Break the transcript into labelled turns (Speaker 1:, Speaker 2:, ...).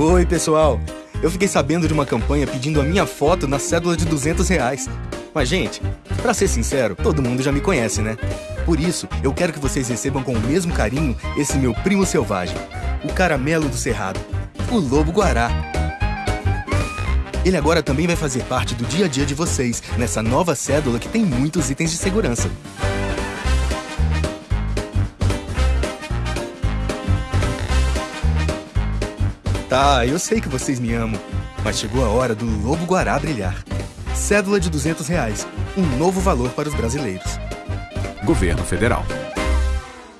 Speaker 1: Oi, pessoal. Eu fiquei sabendo de uma campanha pedindo a minha foto na cédula de 200 reais. Mas, gente, pra ser sincero, todo mundo já me conhece, né? Por isso, eu quero que vocês recebam com o mesmo carinho esse meu primo selvagem, o caramelo do cerrado, o lobo guará. Ele agora também vai fazer parte do dia a dia de vocês, nessa nova cédula que tem muitos itens de segurança. Tá, eu sei que vocês me amam, mas chegou a hora do Lobo Guará brilhar. Cédula de 200 reais, um novo valor para os brasileiros.
Speaker 2: Governo Federal.